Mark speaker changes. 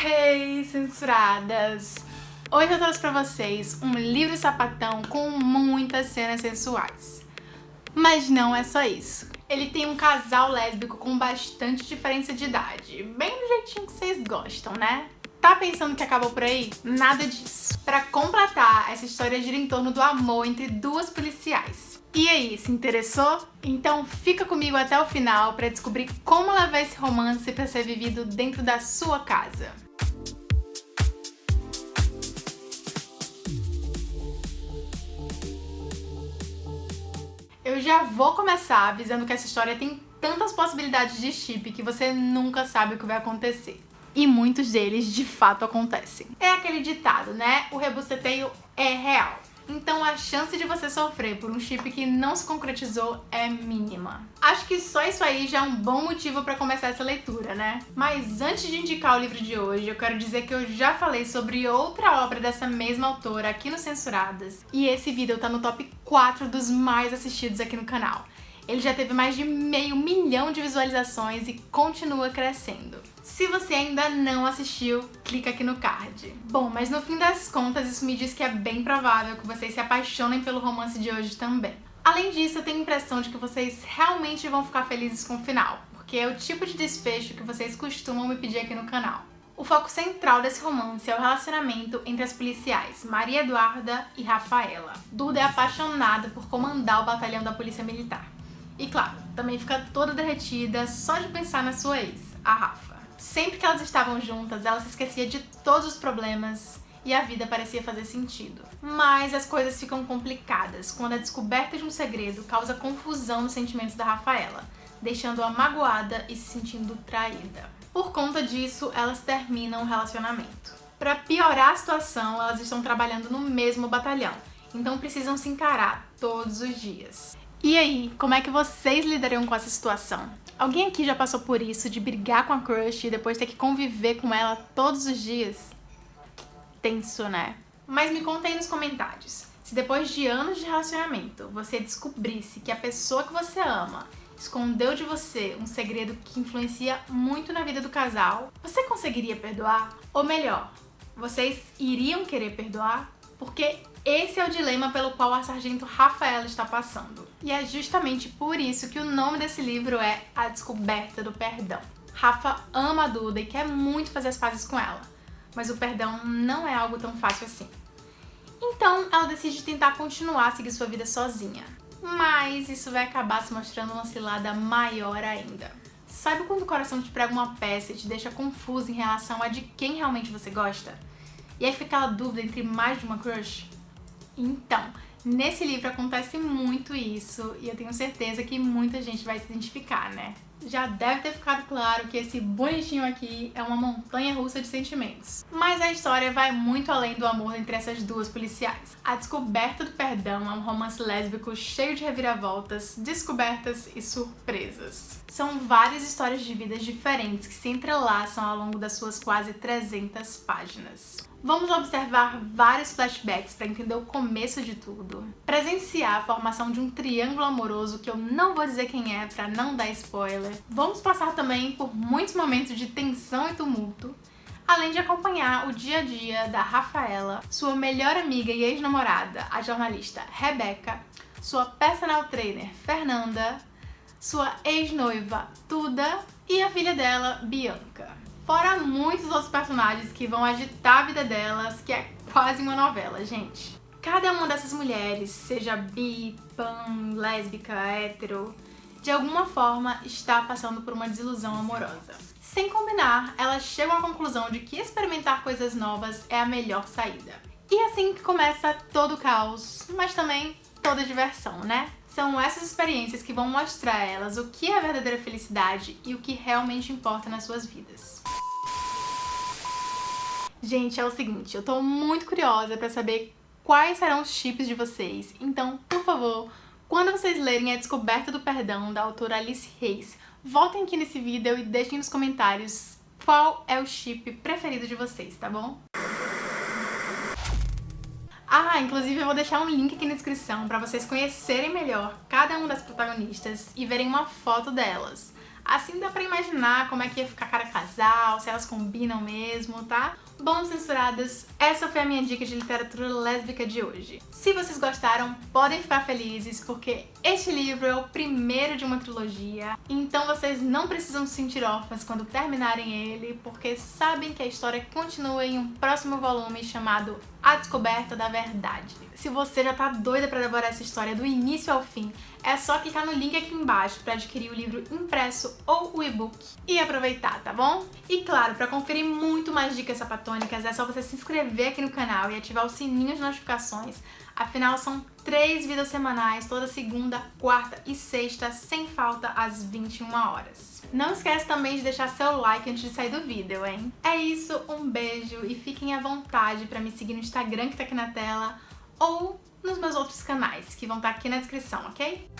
Speaker 1: Hey, censuradas! Hoje eu trouxe pra vocês um livro sapatão com muitas cenas sensuais. Mas não é só isso. Ele tem um casal lésbico com bastante diferença de idade, bem do jeitinho que vocês gostam, né? Tá pensando que acabou por aí? Nada disso. Pra completar, essa história gira em torno do amor entre duas policiais. E aí, se interessou? Então fica comigo até o final pra descobrir como levar esse romance pra ser vivido dentro da sua casa. Eu já vou começar avisando que essa história tem tantas possibilidades de chip que você nunca sabe o que vai acontecer. E muitos deles de fato acontecem. É aquele ditado, né? O rebuceteio é real. Então a chance de você sofrer por um chip que não se concretizou é mínima. Acho que só isso aí já é um bom motivo para começar essa leitura, né? Mas antes de indicar o livro de hoje, eu quero dizer que eu já falei sobre outra obra dessa mesma autora aqui no Censuradas, e esse vídeo tá no top 4 dos mais assistidos aqui no canal. Ele já teve mais de meio milhão de visualizações e continua crescendo. Se você ainda não assistiu, clica aqui no card. Bom, mas no fim das contas, isso me diz que é bem provável que vocês se apaixonem pelo romance de hoje também. Além disso, eu tenho a impressão de que vocês realmente vão ficar felizes com o final, porque é o tipo de desfecho que vocês costumam me pedir aqui no canal. O foco central desse romance é o relacionamento entre as policiais Maria Eduarda e Rafaela. Duda é apaixonada por comandar o batalhão da polícia militar. E claro, também fica toda derretida só de pensar na sua ex, a Rafa. Sempre que elas estavam juntas, ela se esquecia de todos os problemas e a vida parecia fazer sentido. Mas as coisas ficam complicadas quando a descoberta de um segredo causa confusão nos sentimentos da Rafaela, deixando-a magoada e se sentindo traída. Por conta disso, elas terminam o relacionamento. Para piorar a situação, elas estão trabalhando no mesmo batalhão, então precisam se encarar todos os dias. E aí, como é que vocês lidariam com essa situação? Alguém aqui já passou por isso, de brigar com a crush e depois ter que conviver com ela todos os dias? Tenso, né? Mas me conta aí nos comentários, se depois de anos de relacionamento você descobrisse que a pessoa que você ama escondeu de você um segredo que influencia muito na vida do casal, você conseguiria perdoar? Ou melhor, vocês iriam querer perdoar? Porque esse é o dilema pelo qual a sargento Rafaela está passando. E é justamente por isso que o nome desse livro é A Descoberta do Perdão. Rafa ama a Duda e quer muito fazer as pazes com ela, mas o perdão não é algo tão fácil assim. Então ela decide tentar continuar a seguir sua vida sozinha. Mas isso vai acabar se mostrando uma cilada maior ainda. Sabe quando o coração te prega uma peça e te deixa confuso em relação a de quem realmente você gosta? E aí fica aquela dúvida entre mais de uma crush? Então, nesse livro acontece muito isso e eu tenho certeza que muita gente vai se identificar, né? Já deve ter ficado claro que esse bonitinho aqui é uma montanha russa de sentimentos. Mas a história vai muito além do amor entre essas duas policiais. A Descoberta do Perdão é um romance lésbico cheio de reviravoltas, descobertas e surpresas. São várias histórias de vidas diferentes que se entrelaçam ao longo das suas quase 300 páginas. Vamos observar vários flashbacks para entender o começo de tudo, presenciar a formação de um triângulo amoroso que eu não vou dizer quem é para não dar spoiler. Vamos passar também por muitos momentos de tensão e tumulto, além de acompanhar o dia a dia da Rafaela, sua melhor amiga e ex-namorada, a jornalista Rebecca, sua personal trainer Fernanda, sua ex-noiva Tuda e a filha dela, Bianca. Fora muitos outros personagens que vão agitar a vida delas, que é quase uma novela, gente. Cada uma dessas mulheres, seja bi, pan, lésbica, hétero, de alguma forma está passando por uma desilusão amorosa. Sem combinar, elas chegam à conclusão de que experimentar coisas novas é a melhor saída. E é assim que começa todo o caos, mas também toda diversão, né? São essas experiências que vão mostrar a elas o que é verdadeira felicidade e o que realmente importa nas suas vidas. Gente, é o seguinte, eu tô muito curiosa pra saber quais serão os chips de vocês. Então, por favor, quando vocês lerem A Descoberta do Perdão, da autora Alice Reis, voltem aqui nesse vídeo e deixem nos comentários qual é o chip preferido de vocês, tá bom? Ah, inclusive eu vou deixar um link aqui na descrição para vocês conhecerem melhor cada uma das protagonistas e verem uma foto delas. Assim dá pra imaginar como é que ia ficar cada casal, se elas combinam mesmo, tá? Bom, censuradas, essa foi a minha dica de literatura lésbica de hoje. Se vocês gostaram, podem ficar felizes, porque este livro é o primeiro de uma trilogia, então vocês não precisam se sentir órfãs quando terminarem ele, porque sabem que a história continua em um próximo volume chamado A Descoberta da Verdade. Se você já tá doida para devorar essa história do início ao fim, é só clicar no link aqui embaixo para adquirir o livro impresso ou o e-book e aproveitar, tá bom? E claro, para conferir muito mais dicas sapatônicas, é só você se inscrever aqui no canal e ativar o sininho de notificações. Afinal, são três vídeos semanais, toda segunda, quarta e sexta, sem falta, às 21 horas. Não esquece também de deixar seu like antes de sair do vídeo, hein? É isso, um beijo e fiquem à vontade para me seguir no Instagram que tá aqui na tela ou nos meus outros canais, que vão estar aqui na descrição, ok?